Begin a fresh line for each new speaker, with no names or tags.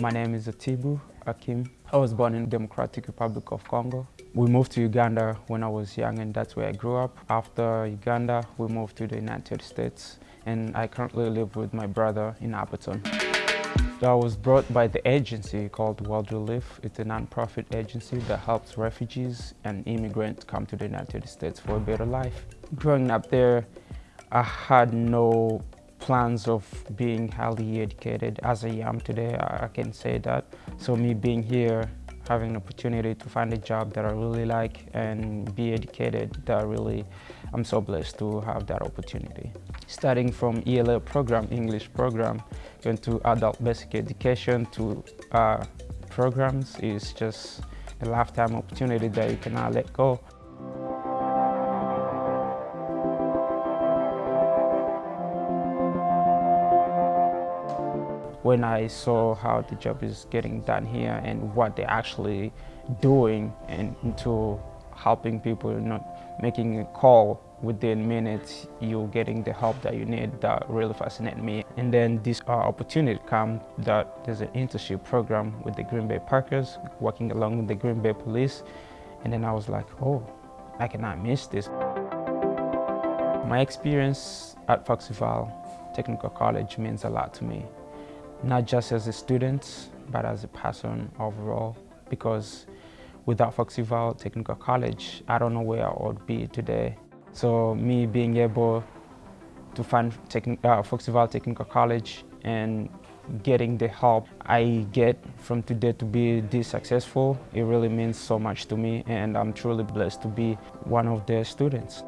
My name is Atibu Akim. I was born in Democratic Republic of Congo. We moved to Uganda when I was young and that's where I grew up. After Uganda, we moved to the United States and I currently live with my brother in Appleton. I was brought by the agency called World Relief. It's a non-profit agency that helps refugees and immigrants come to the United States for a better life. Growing up there, I had no plans of being highly educated as I am today, I can say that. So me being here, having an opportunity to find a job that I really like and be educated, that I really, I'm so blessed to have that opportunity. Starting from ELA program, English program, going to adult basic education to uh, programs is just a lifetime opportunity that you cannot let go. When I saw how the job is getting done here and what they're actually doing and into helping people, not making a call within minutes, you're getting the help that you need, that really fascinated me. And then this uh, opportunity come that there's an internship program with the Green Bay Packers, working along with the Green Bay Police. And then I was like, oh, I cannot miss this. My experience at Fox Valley Technical College means a lot to me not just as a student, but as a person overall, because without Fox Valley Technical College, I don't know where I would be today. So me being able to find Techn uh, Technical College and getting the help I get from today to be this successful, it really means so much to me and I'm truly blessed to be one of their students.